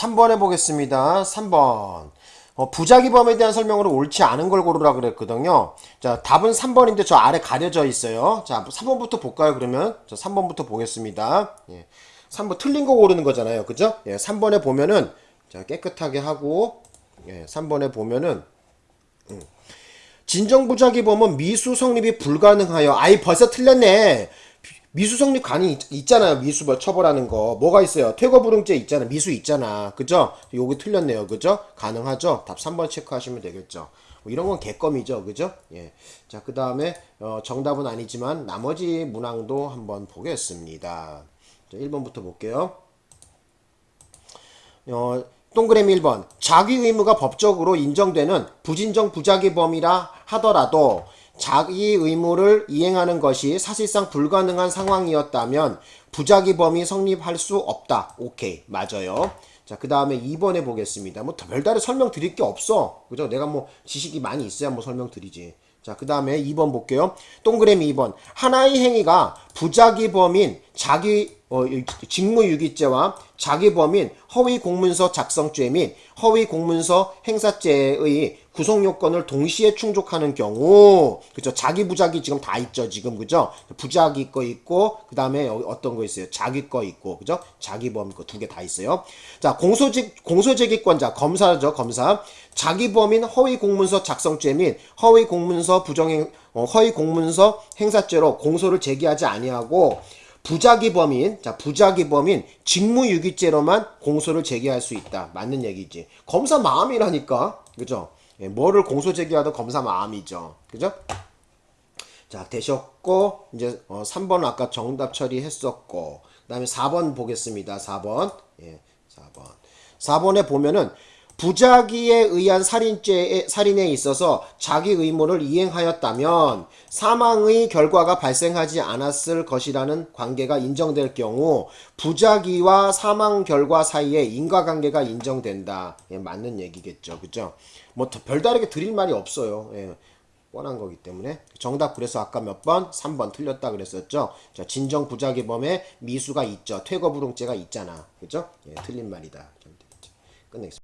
3번 해보겠습니다. 3번. 어, 부작위범에 대한 설명으로 옳지 않은 걸 고르라 그랬거든요. 자, 답은 3번인데 저 아래 가려져 있어요. 자, 3번부터 볼까요, 그러면? 자, 3번부터 보겠습니다. 예. 3번 틀린 거 고르는 거잖아요. 그죠? 예, 3번에 보면은, 자, 깨끗하게 하고, 예, 3번에 보면은, 음. 진정부작위범은 미수 성립이 불가능하여. 아이, 벌써 틀렸네. 미수 성립 간이 있- 있잖아요. 미수 뭐 처벌하는 거. 뭐가 있어요? 퇴거불응죄 있잖아. 미수 있잖아. 그죠? 요거 틀렸네요. 그죠? 가능하죠? 답 3번 체크하시면 되겠죠. 뭐 이런 건 개껌이죠. 그죠? 예. 자, 그 다음에, 어, 정답은 아니지만 나머지 문항도 한번 보겠습니다. 자, 1번부터 볼게요. 어, 동그라미 1번. 자기 의무가 법적으로 인정되는 부진정 부작위 범이라 하더라도 자기 의무를 이행하는 것이 사실상 불가능한 상황이었다면 부작위범이 성립할 수 없다. 오케이. 맞아요. 자, 그 다음에 2번에 보겠습니다. 뭐, 별다른 설명 드릴 게 없어. 그죠? 내가 뭐, 지식이 많이 있어야 뭐 설명 드리지. 자, 그 다음에 2번 볼게요. 동그라미 2번. 하나의 행위가 부작위범인 자기, 어, 이- 직무유기죄와 자기범인 허위공문서 작성죄 및 허위공문서 행사죄의 구성 요건을 동시에 충족하는 경우, 그죠? 자기 부작위 지금 다 있죠, 지금, 그죠? 부작위 거 있고, 그 다음에 어떤 거 있어요? 자기 거 있고, 그죠? 자기범 거 두 개 다 있어요. 자, 공소직, 공소제기권자, 검사죠, 검사. 자기범인 허위 공문서 작성죄 및 허위 공문서 부정행, 어, 허위 공문서 행사죄로 공소를 제기하지 아니하고, 부작위 범인 자 부작위 범인 직무유기죄로만 공소를 제기할 수 있다 맞는 얘기지 검사 마음이라니까 그죠 예, 뭐를 공소 제기하든 검사 마음이죠. 그죠? 자 되셨고 이제 어, 3번 아까 정답 처리했었고 그 다음에 4번 보겠습니다. 4번. 예 4번. 4번에 보면은 부작위에 의한 살인죄에, 살인에 있어서 자기 의무를 이행하였다면 사망의 결과가 발생하지 않았을 것이라는 관계가 인정될 경우 부작위와 사망 결과 사이에 인과관계가 인정된다. 예, 맞는 얘기겠죠. 그죠? 뭐더 별다르게 드릴 말이 없어요. 예. 뻔한 거기 때문에 정답 그래서 아까 몇 번? 3번 틀렸다 그랬었죠. 자, 진정 부작위범에 미수가 있죠. 퇴거 불응죄가 있잖아. 그죠? 예, 틀린 말이다. 끝내겠습니다.